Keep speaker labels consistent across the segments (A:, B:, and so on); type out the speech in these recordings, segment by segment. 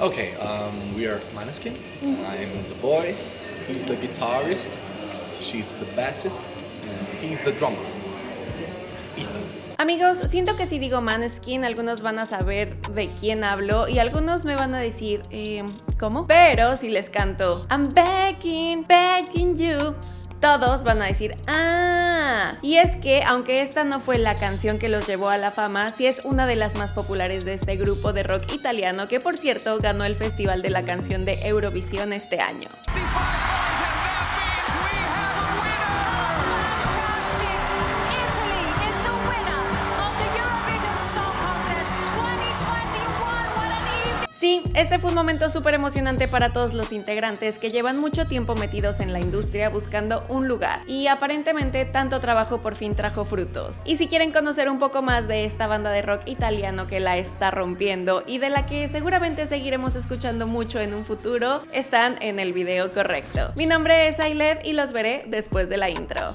A: Okay, um, we are Maneskin. I'm the voice, he's the guitarist, she's the bassist, and he's the drummer. Ethan.
B: Amigos, siento que si digo Maneskin, algunos van a saber de quién hablo y algunos me van a decir, eh, ¿cómo? Pero si les canto I'm begging, begging you, todos van a decir, ah, y es que aunque esta no fue la canción que los llevó a la fama, sí es una de las más populares de este grupo de rock italiano que por cierto ganó el Festival de la Canción de Eurovisión este año. Este fue un momento súper emocionante para todos los integrantes que llevan mucho tiempo metidos en la industria buscando un lugar y aparentemente tanto trabajo por fin trajo frutos. Y si quieren conocer un poco más de esta banda de rock italiano que la está rompiendo y de la que seguramente seguiremos escuchando mucho en un futuro, están en el video correcto. Mi nombre es Ailet y los veré después de la intro.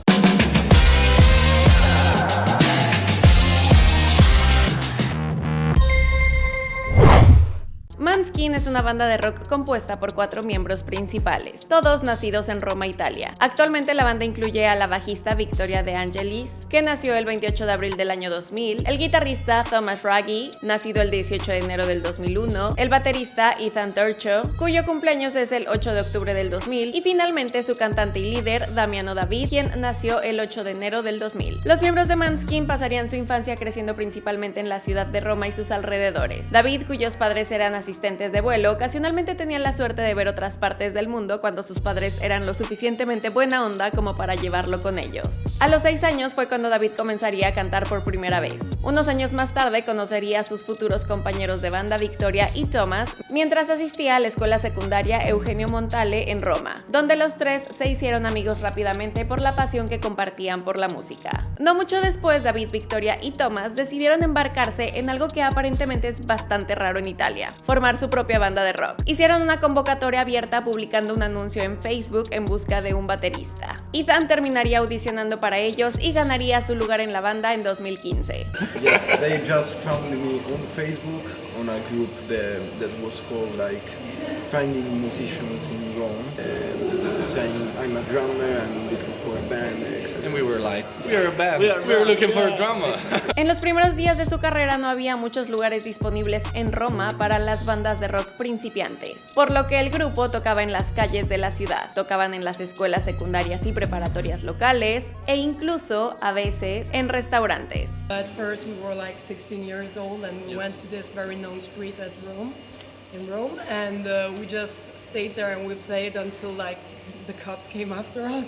B: Es una banda de rock compuesta por cuatro miembros principales, todos nacidos en Roma, Italia. Actualmente la banda incluye a la bajista Victoria De Angelis, que nació el 28 de abril del año 2000, el guitarrista Thomas Raggi, nacido el 18 de enero del 2001, el baterista Ethan Turcho, cuyo cumpleaños es el 8 de octubre del 2000, y finalmente su cantante y líder Damiano David, quien nació el 8 de enero del 2000. Los miembros de Manskin pasarían su infancia creciendo principalmente en la ciudad de Roma y sus alrededores. David, cuyos padres eran asistentes de vuelo, ocasionalmente tenían la suerte de ver otras partes del mundo cuando sus padres eran lo suficientemente buena onda como para llevarlo con ellos. A los 6 años fue cuando David comenzaría a cantar por primera vez. Unos años más tarde conocería a sus futuros compañeros de banda Victoria y Thomas mientras asistía a la escuela secundaria Eugenio Montale en Roma, donde los tres se hicieron amigos rápidamente por la pasión que compartían por la música. No mucho después, David, Victoria y Thomas decidieron embarcarse en algo que aparentemente es bastante raro en Italia, formar su banda de rock. Hicieron una convocatoria abierta publicando un anuncio en Facebook en busca de un baterista. Ethan terminaría audicionando para ellos y ganaría su lugar en la banda en 2015.
C: Yes, they just found me on Facebook on a group that, that was called like Finding Musicians in Rome, uh, saying I'm a drummer, I'm looking for a band, etc.
A: And we were like, we are a band.
C: We are a
A: We were looking for a drummer.
B: En los primeros días de su carrera no había muchos lugares disponibles en Roma para las bandas de rock principiantes, por lo que el grupo tocaba en las calles de la ciudad, tocaban en las escuelas secundarias y preparatorias locales e incluso a veces en restaurantes.
D: At first, we were like 16 years old, and we went to this very known street at Rome, in Rome, and uh, we just stayed there and we played until like the cops came after us.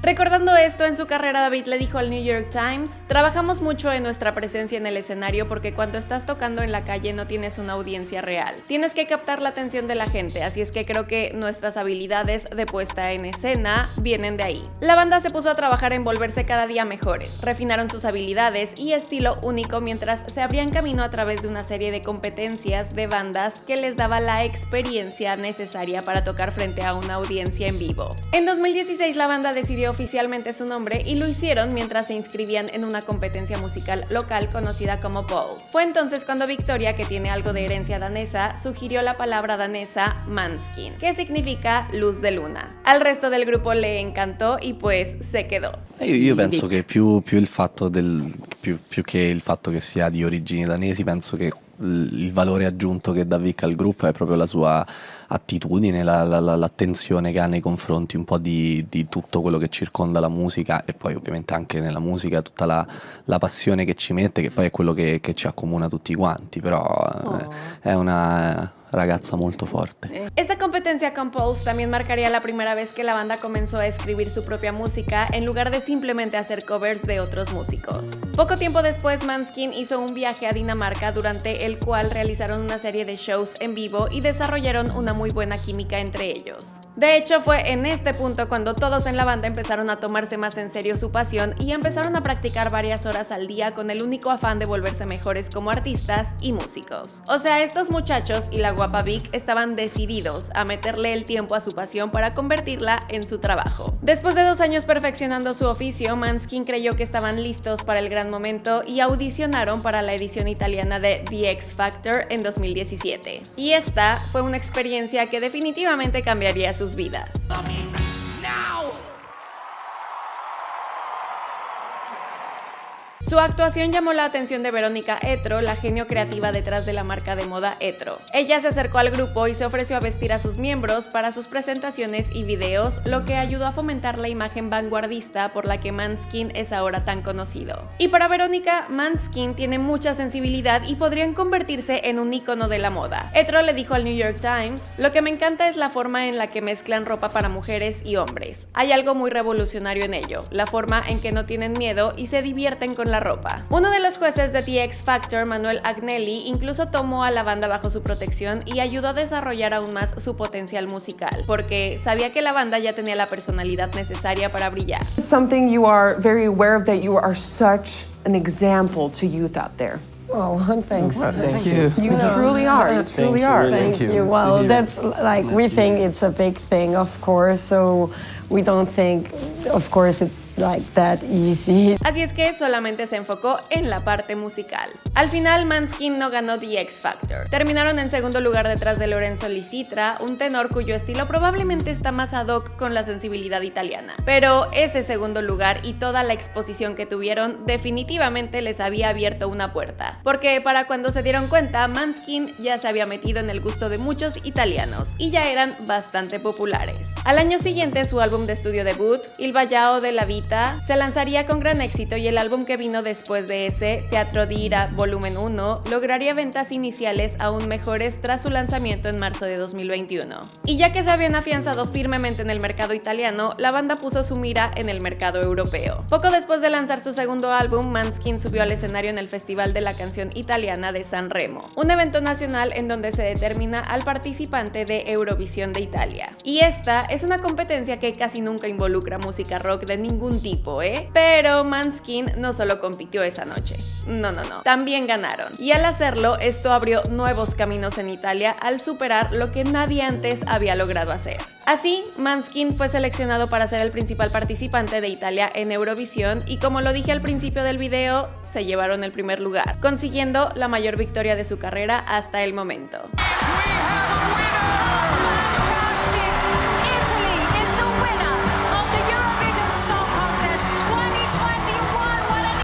B: Recordando esto, en su carrera David le dijo al New York Times, trabajamos mucho en nuestra presencia en el escenario porque cuando estás tocando en la calle no tienes una audiencia real. Tienes que captar la atención de la gente, así es que creo que nuestras habilidades de puesta en escena vienen de ahí. La banda se puso a trabajar en volverse cada día mejores, refinaron sus habilidades y estilo único mientras se abrían camino a través de una serie de competencias de bandas que les daba la experiencia necesaria para tocar frente a una audiencia en vivo. En 2016 la banda decidió oficialmente su nombre y lo hicieron mientras se inscribían en una competencia musical local conocida como Pulse. Fue entonces cuando Victoria, que tiene algo de herencia danesa, sugirió la palabra danesa Manskin, que significa luz de luna. Al resto del grupo le encantó y pues se quedó.
E: Eh, Io, io penso che più, più il fatto del, più, più che il fatto che sia di origini danesi, penso che l- il valore aggiunto che dà Vic al gruppo è proprio la sua attitudine, la- la- la- l'attenzione che ha nei confronti un po' di, di tutto quello che circonda la musica e poi ovviamente anche nella musica tutta la, passione che ci mette, che poi è quello che, che ci accomuna tutti quanti, però eh, è una ragazza molto forte.
B: Esta competencia con Pulse también marcaría la primera vez que la banda comenzó a escribir su propia música en lugar de simplemente hacer covers de otros músicos. Poco tiempo después, Manskin hizo un viaje a Dinamarca durante el cual realizaron una serie de shows en vivo y desarrollaron una muy buena química entre ellos. De hecho, fue en este punto cuando todos en la banda empezaron a tomarse más en serio su pasión y empezaron a practicar varias horas al día con el único afán de volverse mejores como artistas y músicos. O sea, estos muchachos y la guapa Vic estaban decididos a meter meterle el tiempo a su pasión para convertirla en su trabajo. Después de dos años perfeccionando su oficio, Manskin creyó que estaban listos para el gran momento y audicionaron para la edición italiana de The X Factor en 2017. Y esta fue una experiencia que definitivamente cambiaría sus vidas. Su actuación llamó la atención de Verónica Etro, la genio creativa detrás de la marca de moda Etro. Ella se acercó al grupo y se ofreció a vestir a sus miembros para sus presentaciones y videos, lo que ayudó a fomentar la imagen vanguardista por la que Manskin es ahora tan conocido. Y para Verónica, Manskin tiene mucha sensibilidad y podrían convertirse en un icono de la moda. Etro le dijo al New York Times, lo que me encanta es la forma en la que mezclan ropa para mujeres y hombres. Hay algo muy revolucionario en ello, la forma en que no tienen miedo y se divierten con la ropa. Uno de los jueces de The X Factor, Manuel Agnelli, incluso tomó a la banda bajo su protección y ayudó a desarrollar aún más su potencial musical, porque sabía que la banda ya tenía la personalidad necesaria para brillar.
F: Something you are very aware of that you are such an example to youth out there.
G: Oh, thanks.
E: Thank you.
F: You truly are. You truly are.
G: Thank you. Well, that's like we think it's a big thing, of course. So we don't think, of course, it's like that easy.
B: Así es que solamente se enfocó en la parte musical. Al final, Manskin no ganó The X Factor. Terminaron en segundo lugar detrás de Lorenzo Licitra, un tenor cuyo estilo probablemente está más ad hoc con la sensibilidad italiana. Pero ese segundo lugar y toda la exposición que tuvieron definitivamente les había abierto una puerta. Porque para cuando se dieron cuenta, Manskin ya se había metido en el gusto de muchos italianos y ya eran bastante populares. Al año siguiente, su álbum de estudio debut, Il Vallao de la Vita, se lanzaría con gran éxito y el álbum que vino después de ese, Teatro di Ira Volumen 1, lograría ventas iniciales aún mejores tras su lanzamiento en marzo de 2021. Y ya que se habían afianzado firmemente en el mercado italiano, la banda puso su mira en el mercado europeo. Poco después de lanzar su segundo álbum, Manskin subió al escenario en el Festival de la Canción Italiana de San Remo, un evento nacional en donde se determina al participante de Eurovisión de Italia. Y esta es una competencia que casi nunca involucra música rock de ningún tipo, ¿eh? Pero Manskin no solo compitió esa noche. No, no, no. También ganaron. Y al hacerlo, esto abrió nuevos caminos en Italia al superar lo que nadie antes había logrado hacer. Así, Manskin fue seleccionado para ser el principal participante de Italia en Eurovisión y como lo dije al principio del video, se llevaron el primer lugar, consiguiendo la mayor victoria de su carrera hasta el momento.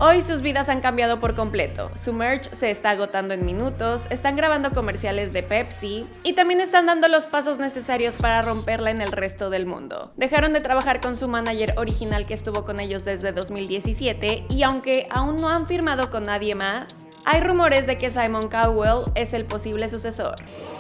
B: Hoy sus vidas han cambiado por completo. Su merch se está agotando en minutos, están grabando comerciales de Pepsi y también están dando los pasos necesarios para romperla en el resto del mundo. Dejaron de trabajar con su manager original que estuvo con ellos desde 2017 y aunque aún no han firmado con nadie más, hay rumores de que Simon Cowell es el posible sucesor.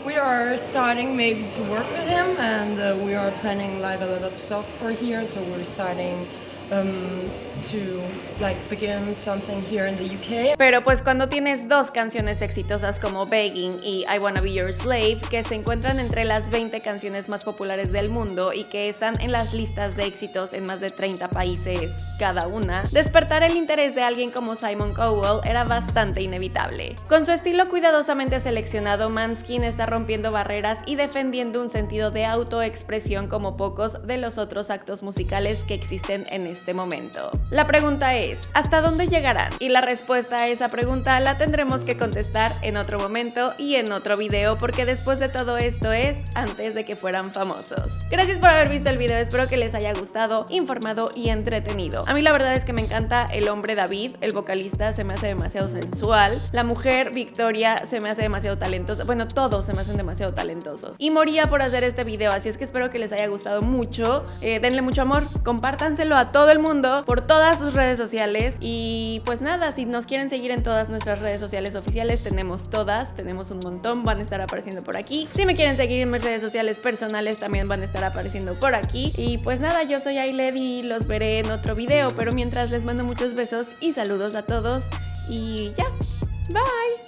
D: We are starting maybe to work with him, and uh, we are planning like a lot of for here. So we're starting um, to like begin something here in the UK.
B: Pero pues cuando tienes dos canciones exitosas como Begging y I Wanna Be Your Slave, que se encuentran entre las 20 canciones más populares del mundo y que están en las listas de éxitos en más de 30 países cada una, despertar el interés de alguien como Simon Cowell era bastante inevitable. Con su estilo cuidadosamente seleccionado, Manskin está rompiendo barreras y defendiendo un sentido de autoexpresión como pocos de los otros actos musicales que existen en este momento. La pregunta es, ¿hasta dónde llegarán? Y la respuesta a esa pregunta la tendremos que contestar en otro momento y en otro video porque después de todo esto es antes de que fueran famosos. Gracias por haber visto el video, espero que les haya gustado, informado y entretenido. A mí la verdad es que me encanta el hombre David, el vocalista se me hace demasiado sensual, la mujer Victoria se me hace demasiado talentosa, bueno todos se me hacen demasiado talentosos. Y moría por hacer este video, así es que espero que les haya gustado mucho, Eh, denle mucho amor, compártanselo a todo el mundo por todas sus redes sociales y pues nada, si nos quieren seguir en todas nuestras redes sociales oficiales, tenemos todas, tenemos un montón, van a estar apareciendo por aquí. Si me quieren seguir en mis redes sociales personales, también van a estar apareciendo por aquí. Y pues nada, yo soy Ailed y los veré en otro video, pero mientras les mando muchos besos y saludos a todos y ya, bye.